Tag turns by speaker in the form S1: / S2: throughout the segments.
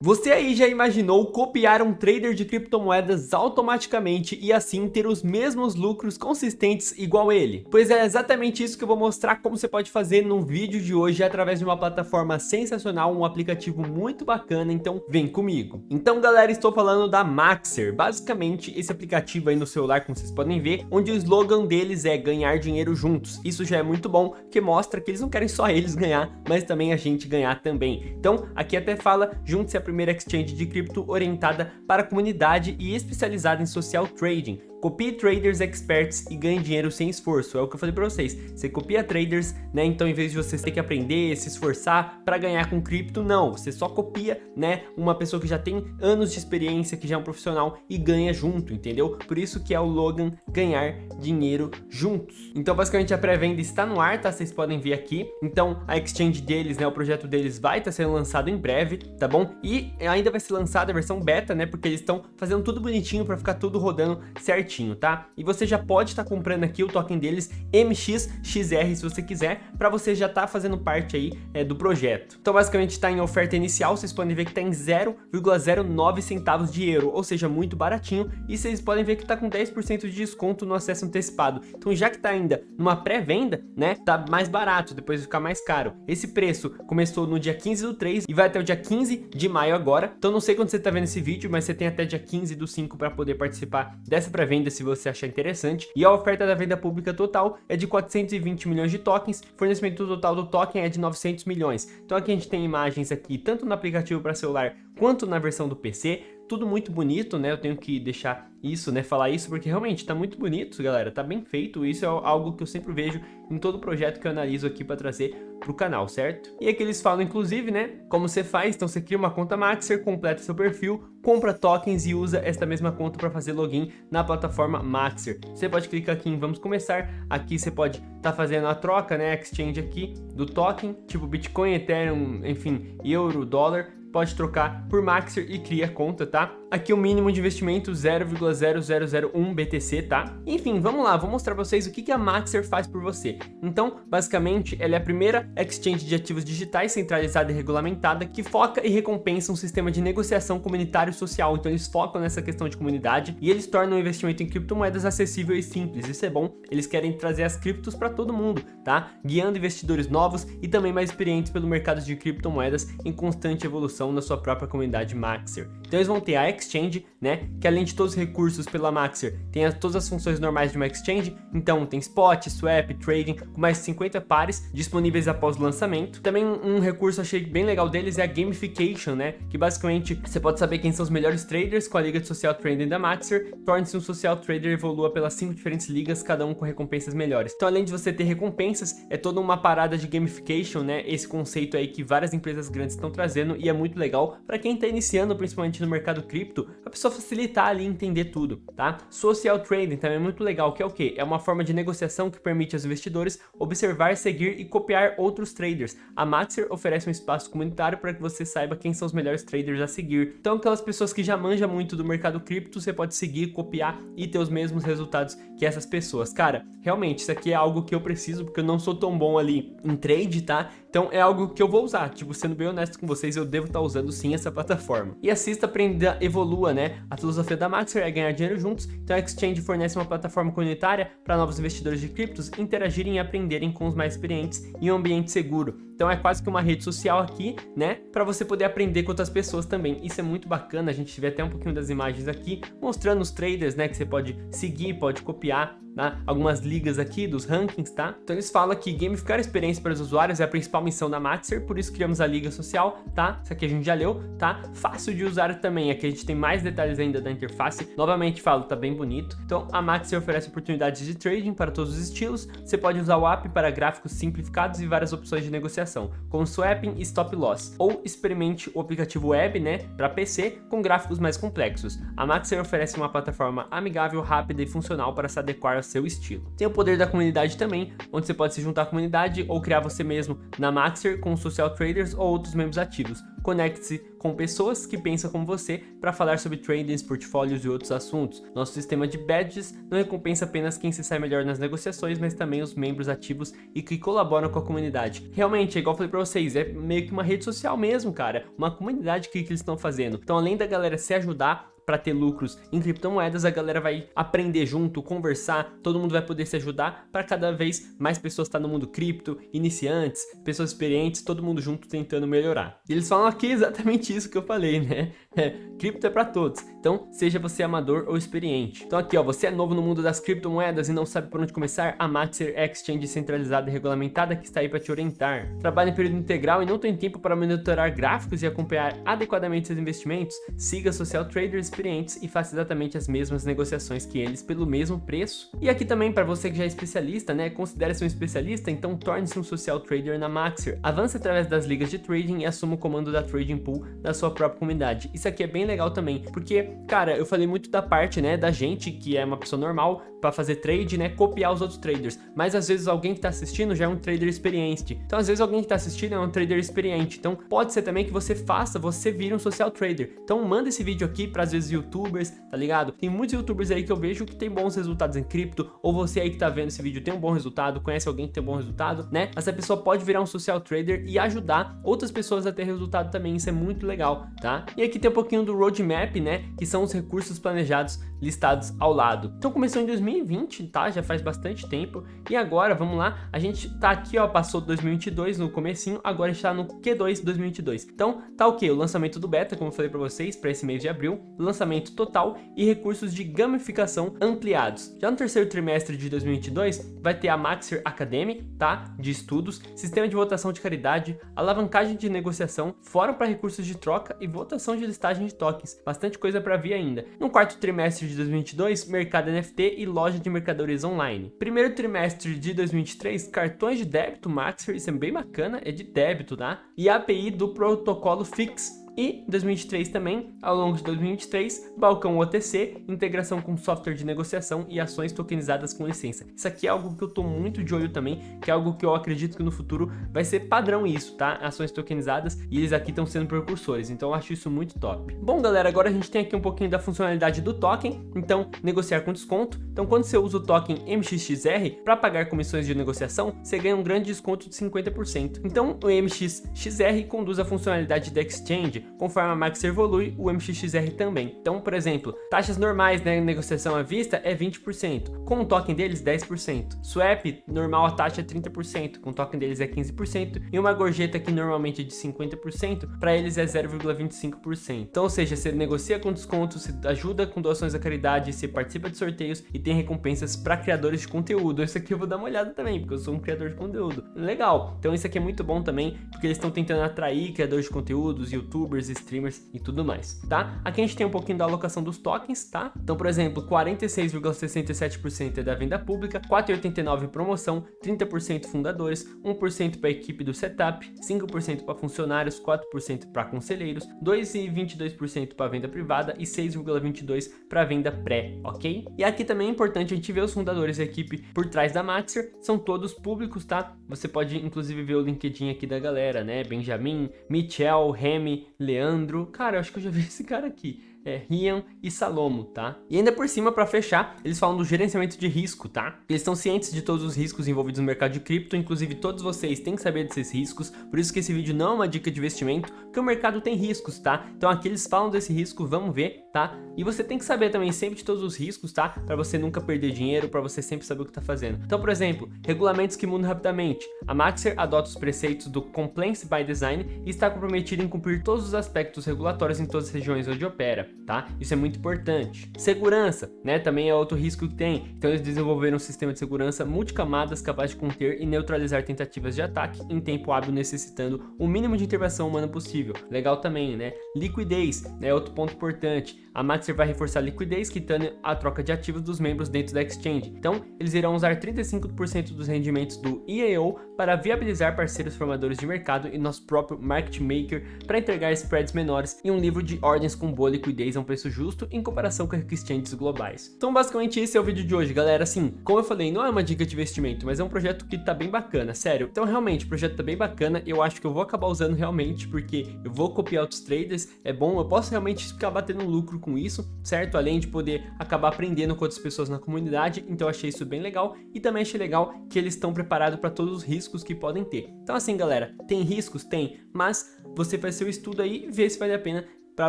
S1: Você aí já imaginou copiar um trader de criptomoedas automaticamente e assim ter os mesmos lucros consistentes igual ele? Pois é exatamente isso que eu vou mostrar como você pode fazer no vídeo de hoje através de uma plataforma sensacional, um aplicativo muito bacana, então vem comigo. Então galera, estou falando da Maxer, basicamente esse aplicativo aí no celular, como vocês podem ver, onde o slogan deles é ganhar dinheiro juntos. Isso já é muito bom, que mostra que eles não querem só eles ganhar, mas também a gente ganhar também. Então aqui até fala, junte-se a primeira exchange de cripto orientada para a comunidade e especializada em social trading, Copie traders experts e ganhe dinheiro sem esforço, é o que eu falei para vocês. Você copia traders, né? Então em vez de você ter que aprender, se esforçar para ganhar com cripto, não. Você só copia, né? Uma pessoa que já tem anos de experiência, que já é um profissional e ganha junto, entendeu? Por isso que é o Logan ganhar dinheiro juntos. Então basicamente a pré-venda está no ar, tá? Vocês podem ver aqui. Então a exchange deles, né? O projeto deles vai estar tá sendo lançado em breve, tá bom? E ainda vai ser lançada a versão beta, né? Porque eles estão fazendo tudo bonitinho para ficar tudo rodando certinho certinho, tá? E você já pode estar tá comprando aqui o token deles MXXR se você quiser, para você já estar tá fazendo parte aí é, do projeto. Então basicamente está em oferta inicial, vocês podem ver que está em 0,09 centavos de euro, ou seja, muito baratinho, e vocês podem ver que está com 10% de desconto no acesso antecipado. Então já que está ainda numa pré-venda, né, tá mais barato, depois ficar mais caro. Esse preço começou no dia 15 do 3 e vai até o dia 15 de maio agora, então não sei quando você está vendo esse vídeo, mas você tem até dia 15 do 5 para poder participar dessa pré-venda venda se você achar interessante. E a oferta da venda pública total é de 420 milhões de tokens, fornecimento total do token é de 900 milhões. Então aqui a gente tem imagens aqui, tanto no aplicativo para celular quanto na versão do PC, tudo muito bonito, né? Eu tenho que deixar isso, né? Falar isso, porque realmente tá muito bonito, galera. Tá bem feito. Isso é algo que eu sempre vejo em todo projeto que eu analiso aqui para trazer pro canal, certo? E aqui eles falam, inclusive, né? Como você faz. Então você cria uma conta Maxer, completa seu perfil, compra tokens e usa esta mesma conta para fazer login na plataforma Maxer. Você pode clicar aqui em Vamos Começar. Aqui você pode tá fazendo a troca, né? Exchange aqui do token, tipo Bitcoin, Ethereum, enfim, euro, dólar pode trocar por Maxer e cria conta, tá? Aqui o mínimo de investimento 0,0001 BTC, tá? Enfim, vamos lá, vou mostrar pra vocês o que, que a Maxer faz por você. Então, basicamente, ela é a primeira exchange de ativos digitais centralizada e regulamentada que foca e recompensa um sistema de negociação comunitário social. Então eles focam nessa questão de comunidade e eles tornam o investimento em criptomoedas acessível e simples. Isso é bom, eles querem trazer as criptos para todo mundo, tá? Guiando investidores novos e também mais experientes pelo mercado de criptomoedas em constante evolução na sua própria comunidade Maxer. Então eles vão ter a Exchange, né? Que além de todos os recursos pela Maxer, tem as, todas as funções normais de uma Exchange. Então tem Spot, Swap, Trading, com mais de 50 pares disponíveis após o lançamento. Também um, recurso achei bem legal deles é a Gamification, né? Que basicamente você pode saber quem são os melhores traders com a liga de social trading da Maxer. Torne-se um social trader e evolua pelas cinco diferentes ligas, cada um com recompensas melhores. Então além de você ter recompensas, é toda uma parada de gamification, né? Esse conceito aí que várias empresas grandes estão trazendo e é muito legal para quem está iniciando, principalmente no mercado cripto cripto, a pessoa facilitar ali entender tudo, tá? Social trading também é muito legal, que é o que? É uma forma de negociação que permite aos investidores observar, seguir e copiar outros traders. A Maxer oferece um espaço comunitário para que você saiba quem são os melhores traders a seguir. Então aquelas pessoas que já manjam muito do mercado cripto, você pode seguir, copiar e ter os mesmos resultados que essas pessoas. Cara, realmente isso aqui é algo que eu preciso porque eu não sou tão bom ali em trade, tá? Então é algo que eu vou usar, tipo, sendo bem honesto com vocês, eu devo estar usando sim essa plataforma. E assista, aprenda, evolua, né? A filosofia da Maxer é ganhar dinheiro juntos, então a Exchange fornece uma plataforma comunitária para novos investidores de criptos interagirem e aprenderem com os mais experientes em um ambiente seguro. Então é quase que uma rede social aqui, né? Para você poder aprender com outras pessoas também. Isso é muito bacana, a gente vê até um pouquinho das imagens aqui, mostrando os traders, né? Que você pode seguir, pode copiar, tá? Algumas ligas aqui dos rankings, tá? Então eles falam que gamificar a experiência para os usuários é a principal missão da Maxer, por isso criamos a liga social, tá? Isso aqui a gente já leu, tá? Fácil de usar também, aqui a gente tem mais detalhes ainda da interface. Novamente falo, tá bem bonito. Então a Maxer oferece oportunidades de trading para todos os estilos. Você pode usar o app para gráficos simplificados e várias opções de negociação negociação, como swapping e stop loss, ou experimente o aplicativo web, né, para PC com gráficos mais complexos. A Maxer oferece uma plataforma amigável, rápida e funcional para se adequar ao seu estilo. Tem o poder da comunidade também, onde você pode se juntar à comunidade ou criar você mesmo na Maxer com social traders ou outros membros ativos conecte-se com pessoas que pensam como você para falar sobre tradings, portfólios e outros assuntos. Nosso sistema de badges não recompensa apenas quem se sai melhor nas negociações, mas também os membros ativos e que colaboram com a comunidade. Realmente, é igual eu falei para vocês, é meio que uma rede social mesmo, cara, uma comunidade que, que eles estão fazendo. Então, além da galera se ajudar, para ter lucros em criptomoedas, a galera vai aprender junto, conversar, todo mundo vai poder se ajudar para cada vez mais pessoas estar tá no mundo cripto, iniciantes, pessoas experientes, todo mundo junto tentando melhorar. E eles falam aqui exatamente isso que eu falei, né? É, cripto é para todos, então seja você amador ou experiente. Então aqui ó, você é novo no mundo das criptomoedas e não sabe por onde começar? A Maxer Exchange centralizada e regulamentada que está aí para te orientar. Trabalha em período integral e não tem tempo para monitorar gráficos e acompanhar adequadamente seus investimentos? Siga Social Traders experientes e faça exatamente as mesmas negociações que eles pelo mesmo preço. E aqui também para você que já é especialista, né, considere-se um especialista, então torne-se um social trader na Maxer. Avance através das ligas de trading e assuma o comando da trading pool da sua própria comunidade. Isso aqui é bem legal também, porque, cara, eu falei muito da parte, né, da gente que é uma pessoa normal para fazer trade, né, copiar os outros traders, mas às vezes alguém que está assistindo já é um trader experiente. Então, às vezes alguém que está assistindo é um trader experiente. Então, pode ser também que você faça, você vira um social trader. Então, manda esse vídeo aqui para às vezes youtubers, tá ligado? Tem muitos youtubers aí que eu vejo que tem bons resultados em cripto, ou você aí que tá vendo esse vídeo tem um bom resultado, conhece alguém que tem um bom resultado, né? Essa pessoa pode virar um social trader e ajudar outras pessoas a ter resultado também, isso é muito legal, tá? E aqui tem um pouquinho do roadmap, né? Que são os recursos planejados listados ao lado. Então começou em 2020, tá? Já faz bastante tempo. E agora, vamos lá, a gente tá aqui, ó, passou 2022 no comecinho, agora está no Q2 2022. Então, tá o que? O lançamento do beta, como eu falei para vocês, para esse mês de abril, lançamento total e recursos de gamificação ampliados. Já no terceiro trimestre de 2022, vai ter a Maxer Academy, tá? De estudos, sistema de votação de caridade, alavancagem de negociação, fórum para recursos de troca e votação de listagem de tokens. Bastante coisa para vir ainda. No quarto trimestre de 2022, mercado NFT e loja de mercadorias online. Primeiro trimestre de 2023, cartões de débito Maxer, isso é bem bacana, é de débito, tá? E API do protocolo Fix, e 2023 também, ao longo de 2023, balcão OTC, integração com software de negociação e ações tokenizadas com licença. Isso aqui é algo que eu tô muito de olho também, que é algo que eu acredito que no futuro vai ser padrão isso, tá? Ações tokenizadas e eles aqui estão sendo precursores, então eu acho isso muito top. Bom, galera, agora a gente tem aqui um pouquinho da funcionalidade do token, então negociar com desconto. Então quando você usa o token MXXR para pagar comissões de negociação, você ganha um grande desconto de 50%. Então o MXXR conduz a funcionalidade da exchange conforme a Max evolui, o MXXR também. Então, por exemplo, taxas normais na né, negociação à vista é 20%, com o token deles 10%. Swap, normal a taxa é 30%, com o token deles é 15%, e uma gorjeta que normalmente é de 50%, para eles é 0,25%. Então, ou seja, você negocia com desconto, você ajuda com doações à caridade, você participa de sorteios e tem recompensas para criadores de conteúdo. Isso aqui eu vou dar uma olhada também, porque eu sou um criador de conteúdo. Legal! Então isso aqui é muito bom também, porque eles estão tentando atrair criadores de conteúdos, youtubers, youtubers, streamers e tudo mais, tá? Aqui a gente tem um pouquinho da alocação dos tokens, tá? Então, por exemplo, 46,67% é da venda pública, 4,89% promoção, 30% fundadores, 1% para equipe do setup, 5% para funcionários, 4% para conselheiros, 2,22% para venda privada e 6,22% para venda pré, ok? E aqui também é importante a gente ver os fundadores e equipe por trás da Maxer, são todos públicos, tá? Você pode inclusive ver o LinkedIn aqui da galera, né? Benjamin, Michel, Remy, Leandro. Cara, eu acho que eu já vi esse cara aqui é, Rian e Salomo, tá? E ainda por cima, para fechar, eles falam do gerenciamento de risco, tá? Eles estão cientes de todos os riscos envolvidos no mercado de cripto, inclusive todos vocês têm que saber desses riscos, por isso que esse vídeo não é uma dica de investimento, porque o mercado tem riscos, tá? Então aqui eles falam desse risco, vamos ver, tá? E você tem que saber também sempre de todos os riscos, tá? Para você nunca perder dinheiro, para você sempre saber o que tá fazendo. Então, por exemplo, regulamentos que mudam rapidamente. A Maxer adota os preceitos do Compliance by Design e está comprometida em cumprir todos os aspectos regulatórios em todas as regiões onde opera tá? Isso é muito importante. Segurança, né? Também é outro risco que tem. Então eles desenvolveram um sistema de segurança multicamadas capaz de conter e neutralizar tentativas de ataque em tempo hábil necessitando o mínimo de intervenção humana possível. Legal também, né? Liquidez, é né? outro ponto importante. A Maxer vai reforçar a liquidez, quitando a troca de ativos dos membros dentro da exchange. Então, eles irão usar 35% dos rendimentos do criou para viabilizar parceiros formadores de mercado e nosso próprio market maker para entregar spreads menores e um livro de ordens com boa liquidez a um preço justo em comparação com exchanges globais. Então basicamente esse é o vídeo de hoje, galera. Assim, como eu falei, não é uma dica de investimento, mas é um projeto que tá bem bacana, sério. Então realmente, o projeto tá bem bacana, eu acho que eu vou acabar usando realmente, porque eu vou copiar outros traders, é bom, eu posso realmente ficar batendo lucro com isso, certo? Além de poder acabar aprendendo com outras pessoas na comunidade, então eu achei isso bem legal e também achei legal que eles estão preparados para todos os riscos que podem ter. Então assim, galera, tem riscos? Tem, mas você faz seu estudo aí e vê se vale a pena para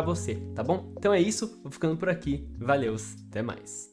S1: você, tá bom? Então é isso, vou ficando por aqui, valeu, até mais.